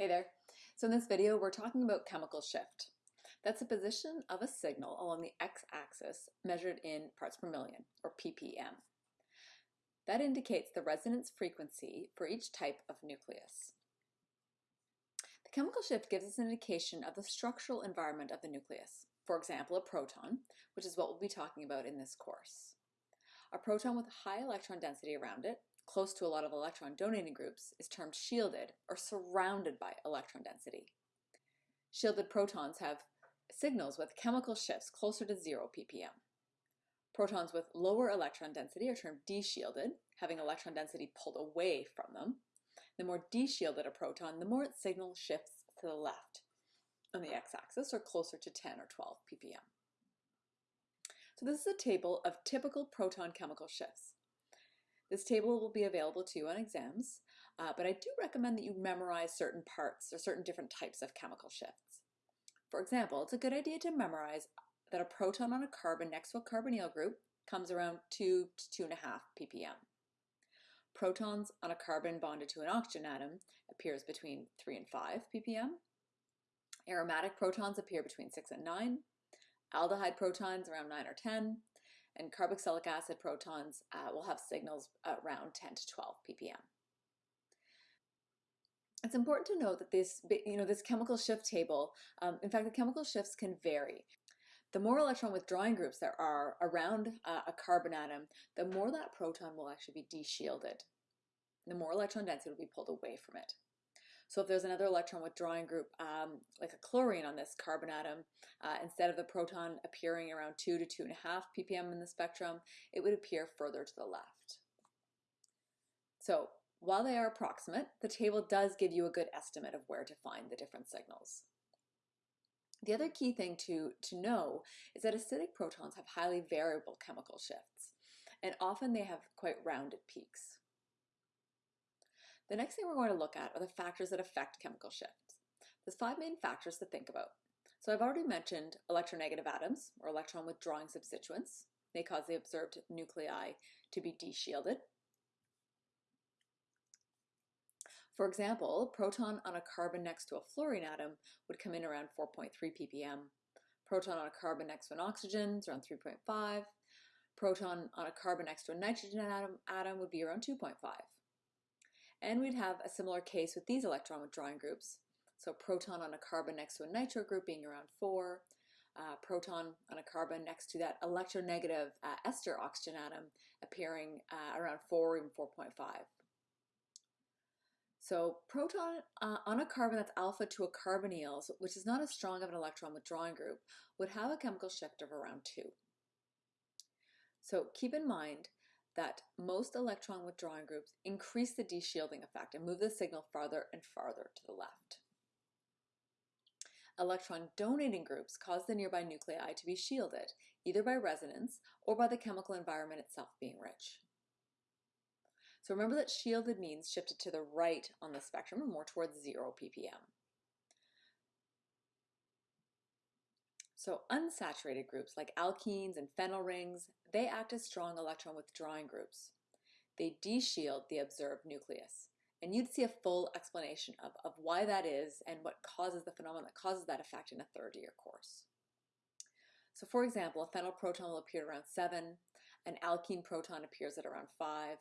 Hey there. So in this video, we're talking about chemical shift. That's the position of a signal along the x-axis measured in parts per million, or ppm. That indicates the resonance frequency for each type of nucleus. The chemical shift gives us an indication of the structural environment of the nucleus. For example, a proton, which is what we'll be talking about in this course. A proton with high electron density around it close to a lot of electron donating groups is termed shielded or surrounded by electron density. Shielded protons have signals with chemical shifts closer to 0 ppm. Protons with lower electron density are termed deshielded, having electron density pulled away from them. The more deshielded a proton, the more its signal shifts to the left on the x-axis or closer to 10 or 12 ppm. So this is a table of typical proton chemical shifts. This table will be available to you on exams, uh, but I do recommend that you memorize certain parts or certain different types of chemical shifts. For example, it's a good idea to memorize that a proton on a carbon next to a carbonyl group comes around 2 to 2.5 ppm. Protons on a carbon bonded to an oxygen atom appears between 3 and 5 ppm. Aromatic protons appear between 6 and 9. Aldehyde protons around 9 or 10 and carboxylic acid protons uh, will have signals around 10 to 12 ppm. It's important to note that this, you know, this chemical shift table, um, in fact, the chemical shifts can vary. The more electron withdrawing groups there are around uh, a carbon atom, the more that proton will actually be deshielded. The more electron density will be pulled away from it. So if there's another electron withdrawing group, um, like a chlorine on this carbon atom, uh, instead of the proton appearing around 2 to 2.5 ppm in the spectrum, it would appear further to the left. So while they are approximate, the table does give you a good estimate of where to find the different signals. The other key thing to, to know is that acidic protons have highly variable chemical shifts, and often they have quite rounded peaks. The next thing we're going to look at are the factors that affect chemical shifts. There's five main factors to think about. So I've already mentioned electronegative atoms, or electron withdrawing substituents. They cause the observed nuclei to be deshielded. For example, proton on a carbon next to a fluorine atom would come in around 4.3 ppm. Proton on a carbon next to an oxygen is around 3.5. Proton on a carbon next to a nitrogen atom, atom would be around 2.5. And we'd have a similar case with these electron withdrawing groups. So proton on a carbon next to a nitro group being around 4, uh, proton on a carbon next to that electronegative uh, ester oxygen atom appearing uh, around 4 or even 4.5. So proton uh, on a carbon that's alpha to a carbonyl, which is not as strong of an electron withdrawing group, would have a chemical shift of around 2. So keep in mind that most electron withdrawing groups increase the deshielding effect and move the signal farther and farther to the left. Electron donating groups cause the nearby nuclei to be shielded, either by resonance or by the chemical environment itself being rich. So remember that shielded means shifted to the right on the spectrum, or more towards 0 ppm. So unsaturated groups like alkenes and phenyl rings, they act as strong electron withdrawing groups. They deshield the observed nucleus. And you'd see a full explanation of, of why that is and what causes the phenomenon that causes that effect in a third year course. So for example, a phenyl proton will appear around 7, an alkene proton appears at around 5,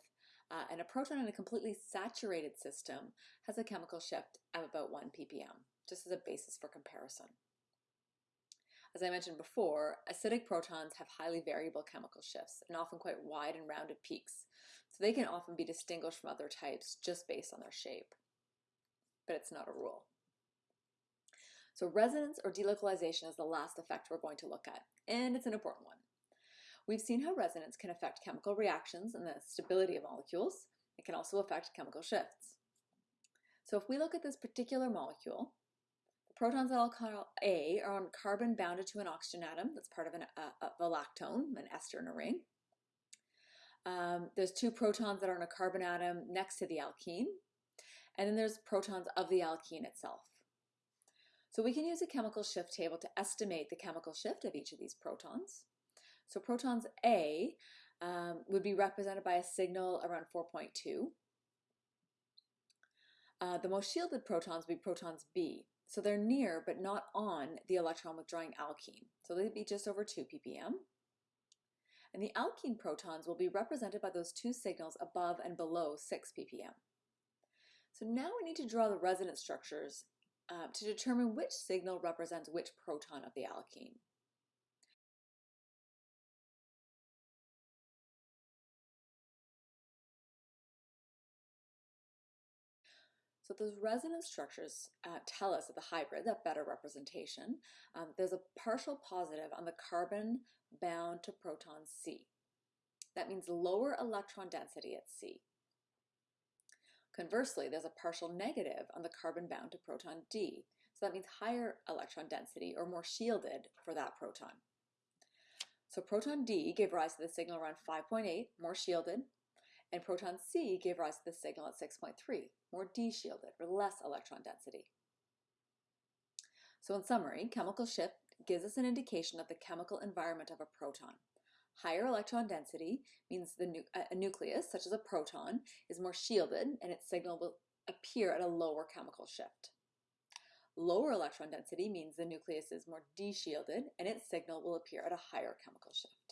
uh, and a proton in a completely saturated system has a chemical shift of about 1 ppm, just as a basis for comparison. As I mentioned before, acidic protons have highly variable chemical shifts and often quite wide and rounded peaks, so they can often be distinguished from other types just based on their shape. But it's not a rule. So resonance or delocalization is the last effect we're going to look at, and it's an important one. We've seen how resonance can affect chemical reactions and the stability of molecules. It can also affect chemical shifts. So if we look at this particular molecule, Protons A are on carbon bounded to an oxygen atom. That's part of, an, uh, of a lactone, an ester in a ring. Um, there's two protons that are on a carbon atom next to the alkene. And then there's protons of the alkene itself. So we can use a chemical shift table to estimate the chemical shift of each of these protons. So protons A um, would be represented by a signal around 4.2. Uh, the most shielded protons would be protons B. So they're near but not on the electron withdrawing alkene. So they'd be just over 2 ppm. And the alkene protons will be represented by those two signals above and below 6 ppm. So now we need to draw the resonance structures uh, to determine which signal represents which proton of the alkene. So those resonance structures uh, tell us that the hybrid, that better representation, um, there's a partial positive on the carbon bound to proton C. That means lower electron density at C. Conversely, there's a partial negative on the carbon bound to proton D. So that means higher electron density or more shielded for that proton. So proton D gave rise to the signal around 5.8, more shielded, and proton C gave rise to the signal at 6.3, more deshielded or less electron density. So in summary, chemical shift gives us an indication of the chemical environment of a proton. Higher electron density means nu a nucleus, such as a proton, is more shielded and its signal will appear at a lower chemical shift. Lower electron density means the nucleus is more deshielded and its signal will appear at a higher chemical shift.